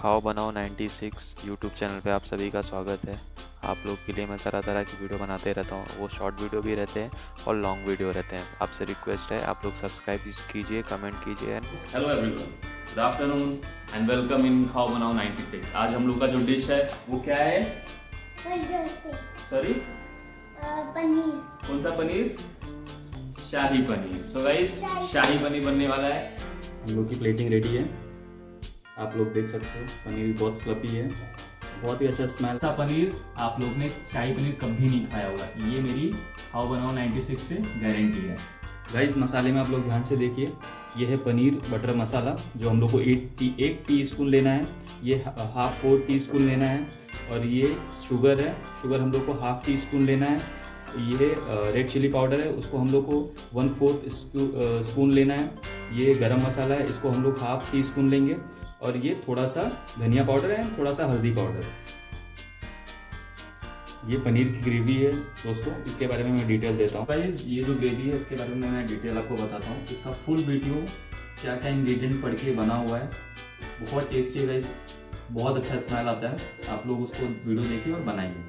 खाओ बनाओ 96 YouTube channel पे आप सभी का स्वागत है। आप लोग के लिए मैं तरह तरह की वीडियो बनाते रहता हूँ। वो शॉर्ट वीडियो भी रहते हैं और लॉन्ग वीडियो रहते हैं। आपसे रिक्वेस्ट है आप लोग सब्सक्राइब कीजिए कमेंट कीजिए hello everyone good afternoon and welcome in खाओ बनाओ 96 आज हम लोग का जो डिश है वो क्या है? सॉरी पनीर। कौन सा पनीर? शाही paneer. So guys shahi. Paneer बनने वाला है। हम लोग की प्लेटिंग रेडी है। आप लोग देख सकते हो पनीर भी बहुत फ्लफी है। बहुत ही अच्छा स्मेल था पनीर आप लोग ने शाही पनीर कभी नहीं खाया होगा। ये मेरी हाउ बनाओ 96 से गारंटी है। गाइस मसाले में आप लोग ध्यान से देखिए ये है पनीर बटर मसाला जो हम लोग को एक टी एक टी स्पून लेना है। ये हाफ़ फोर टी स्पून लेना है। और ये शुगर है। शुगर हम लोग को हाफ़ टी स्पून लेना है। ये रेड चिली पाउडर है। उसको हम लोग को वन फोर्थ स्पून लेना है। ये गरम मसाला है। इसको हम लोग हाफ़ टी स्पून लेंगे। और ये थोड़ा सा धनिया पाउडर है, थोड़ा सा हल्दी पाउडर है। ये पनीर की ग्रेवी है, दोस्तों, इसके बारे में मैं डिटेल देता हूँ। गाइस ये जो ग्रेवी है, इसके बारे में मैं डिटेल आपको बताता हूँ। इसका फुल वीडियो क्या क्या इंग्रेडिएंट पढ़ के बना हुआ है, बहुत टेस्टी है बहुत अच्छा स्मेल आता है। आप लोग उसको वीडियो देखिए और बनाइए।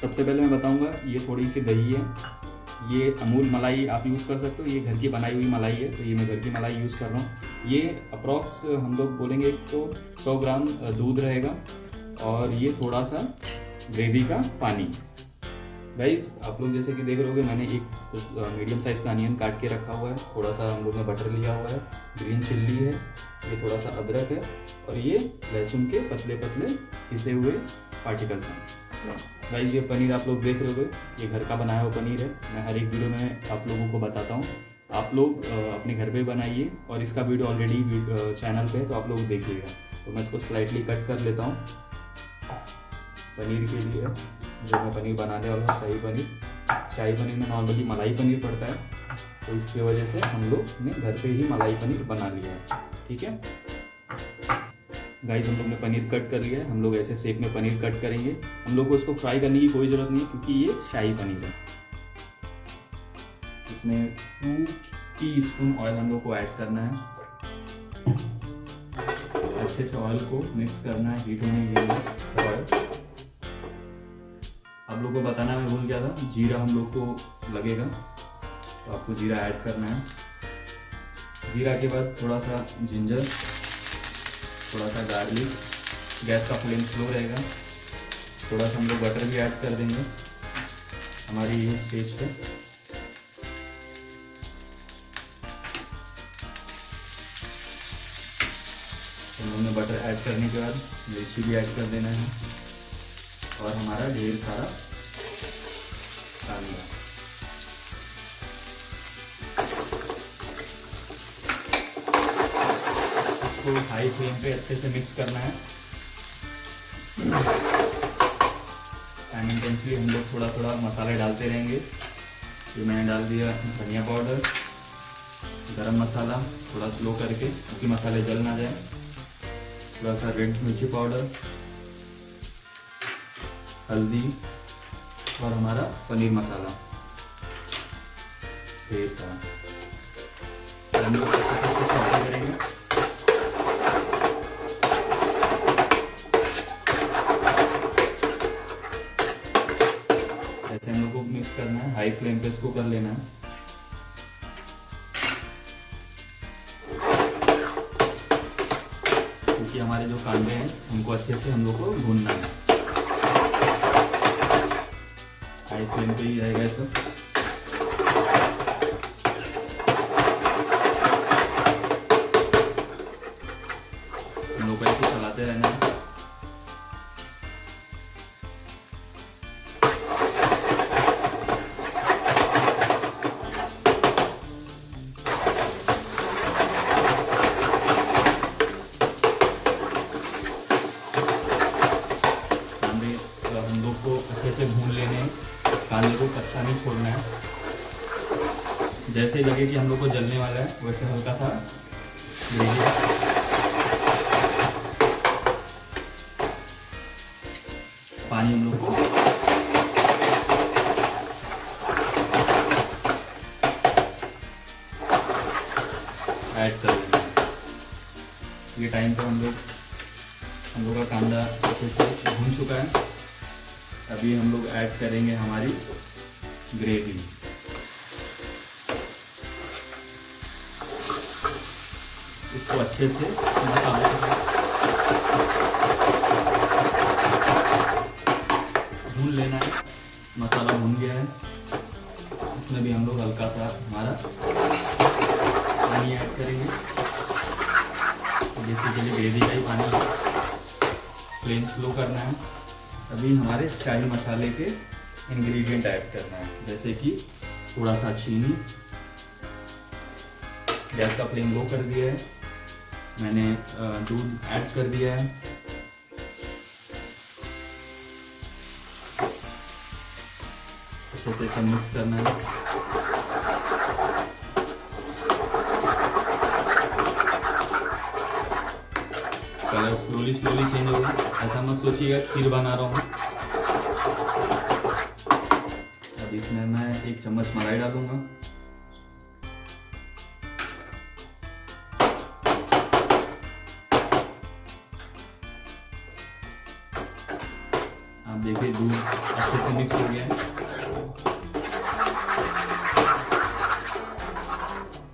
सबसे पहले मैं बताऊँगा, ये थोड़ी सी दही है। ये अमूल मलाई आप यूज़ कर सकते हो। ये घर की बनाई हुई मलाई है तो ये मैं घर की मलाई यूज़ कर रहा हूँ। ये अप्रॉक्स हम लोग बोलेंगे तो 100 ग्राम दूध रहेगा और ये थोड़ा सा ग्रेवी का पानी। गाइज़ आप लोग जैसे कि देख रहे हो मैंने एक मीडियम साइज़ का अनियन काट के रखा हुआ है। थोड़ा सा हम लोग ने बटर लिया हुआ है। ग्रीन चिल्ली है, ये थोड़ा सा अदरक है और ये लहसुन के पतले पतले पिसे हुए पार्टिकल्स हैं। गाइज़ ये पनीर आप लोग देख रहे हो ये घर का बनाया हुआ पनीर है। मैं हर एक वीडियो में आप लोगों को बताता हूँ। आप लोग अपने घर पे बनाइए और इसका वीडियो ऑलरेडी चैनल पे है तो आप लोग देखिएगा तो मैं इसको स्लाइटली कट कर लेता हूँ। पनीर के लिए, जो मैं पनीर बनाने वाला हूँ, शाही पनीर। शाही पनीर में नॉर्मली मलाई पनीर पड़ता है। तो इसकी वजह से हम लोग ने घर पे ही मलाई पनीर बना लिया है। ठीक है? गाइस हम लोग ने पनीर कट कर लिया है। हम लोग ऐसे शेप में पनीर कट करेंगे। हम लोग को इसको फ्राई करने की कोई ज़रूरत नहीं है, क्योंकि ये शाही पनीर है। इसमें टू टी स्पून ऑयल हम लोग को ऐड करना है। अच्छे से ऑयल को मिक्स करना है हीट होने के लिए। ऑयल आप लोग को बताना मैं भूल गया था। जीरा हम लोग को लगेगा। तो आपको जीरा ऐड करना है। जीरा के बाद थोड़ा सा जिंजर थोड़ा सा गार्लिक गैस का फ्लेम स्लो रहेगा। थोड़ा सा हम लोग बटर भी ऐड कर देंगे हमारी ये स्टेज पे। बटर ऐड करने के बाद मिर्ची भी ऐड कर देना है। और हमारा ढेर सारा कांदा इसको हाई फ्लेम पे अच्छे से मिक्स करना है। साइमल्टेनियसली हम लोग थोड़ा थोड़ा मसाले डालते रहेंगे। तो मैंने डाल दिया धनिया पाउडर गरम मसाला, थोड़ा स्लो करके क्योंकि मसाले जल ना जाए। थोड़ा सा रेड मिर्ची पाउडर हल्दी और हमारा पनीर मसाला। सारा हम लोग करेंगे। करना है हाई फ्लेम पे इसको कर लेना है। क्योंकि हमारे जो कांदे हैं, उनको अच्छे से हम लोग को भूनना है। हाई फ्लेम पे ही रहेगा सब। कच्चा नहीं छोड़ना है। जैसे लगे कि हम लोग को जलने वाला है, वैसे हल्का सा पानी हम लोग को। ऐड कर ये टाइम पे हम हम लोग हम लोग का कांदा अच्छे से भून चुका है। अभी हम लोग ऐड करेंगे हमारी ग्रेवी इसको अच्छे से भून लेना है। मसाला भून गया है। इसमें भी हम लोग हल्का सा हमारा पानी ऐड करेंगे। बेसिकली ग्रेवी का ही पानी फ्लेम स्लो करना है। अभी हमारे शाही मसाले के इंग्रेडिएंट ऐड करना है। जैसे कि थोड़ा सा चीनी। गैस का फ्लेम लो कर दिया है। मैंने दूध ऐड कर दिया है। अच्छे से मिक्स करना है। कलर स्लोली स्लोली चेंज होगा ऐसा मत सोचिएगा, खीर बना रहा हूँ। इसमें मैं एक चम्मच मलाई डालूँगा। आप देखिए, दूध अच्छे से मिक्स हो गया है।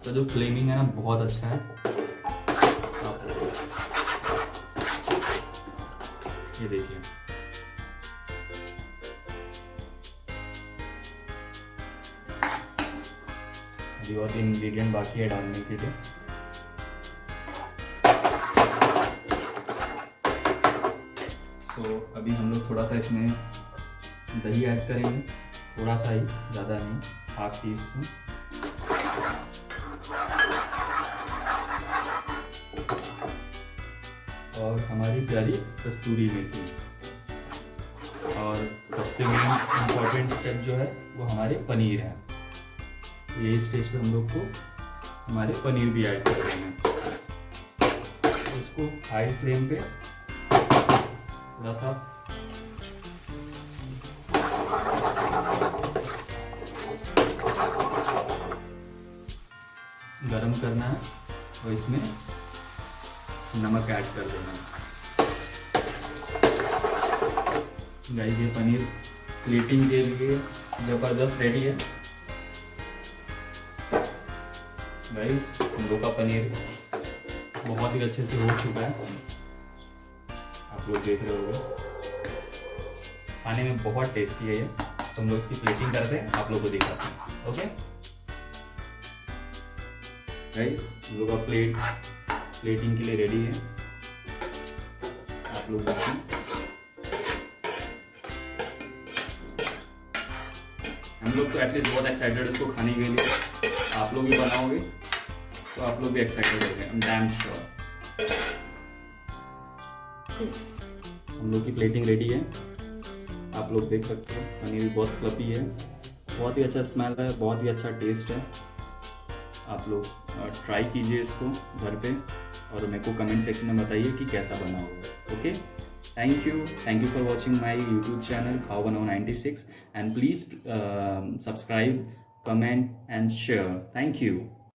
जो फ्लेमिंग है ना, बहुत अच्छा है। ये देखिए। अभी और इंग्रेडिएंट बाकी है डालने के लिए। तो अभी हम लोग थोड़ा सा इसमें दही ऐड करेंगे। थोड़ा सा ही, ज़्यादा नहीं हाफ़ टी स्पून और हमारी प्यारी कस्तूरी मेथी। और सबसे मेन इंपॉर्टेंट स्टेप जो है, वो हमारे पनीर है। ये स्टेज पे हम लोग को हमारे पनीर भी ऐड कर देंगे उसको हाई फ्लेम पे थोड़ा सा गरम करना है और इसमें नमक ऐड कर देना है। गाइस ये पनीर प्लेटिंग के लिए ज़बरदस्त रेडी है। गाइस हम लोग का पनीर बहुत ही अच्छे से हो चुका है। आप लोग देख रहे हो खाने में बहुत टेस्टी है ये। तो हम लोग इसकी प्लेटिंग करते हैं, आप लोग को दिखाते हैं। ओके गाइस हम लोग का प्लेट प्लेटिंग के लिए रेडी है। आप लोग देखिए हम लोग तो एटलीस्ट बहुत एक्साइटेड इसको खाने के लिए। आप लोग भी बनाओगे तो आप लोग भी एक्साइटेड हो गए श्योर हम लोग की प्लेटिंग रेडी है। आप लोग देख सकते हो, पनीर भी बहुत फ्लफी है। बहुत ही अच्छा स्मेल है, बहुत ही अच्छा टेस्ट है। आप लोग ट्राई कीजिए इसको घर पे, और मेरे को कमेंट सेक्शन में बताइए कि कैसा बना होगा okay thank you. Thank you for watching my youtube channel kawano96 and please uh, subscribe comment and share. Thank you.